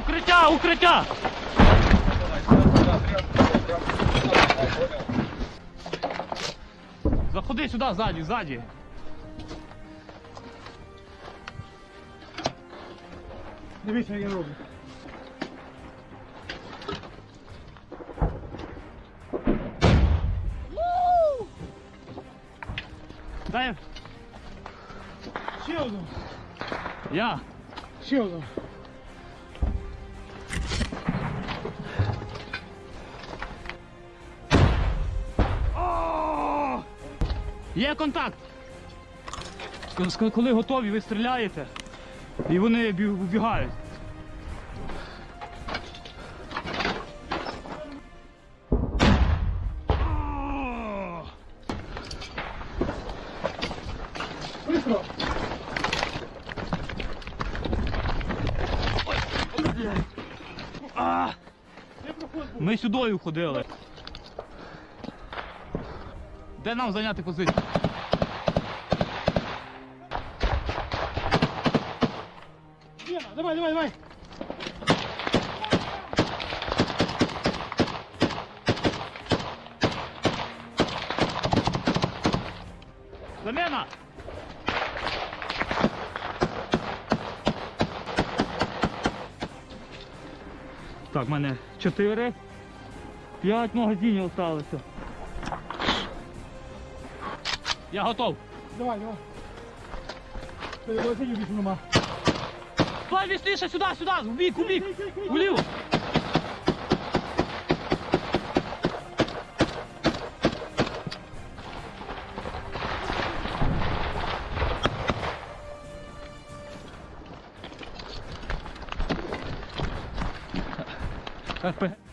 Укриття, укриття! Заходи сюди, ззаді, ззаді. Дивіться, як я роблю. Дай Ще одну. я. Ще одну. Є контакт. Коли готові, ви стріляєте і вони бі- А! Був? Ми сюди ходили. Де нам зайняти позицію? Лена, давай, давай, давай. Замена! Так, в мене 4, 5 магазинів залишилося. Я готов. Давай, давай. Більше нема. Давай вісніше сюди, сюди, в бік, у бік, уліво. Espera.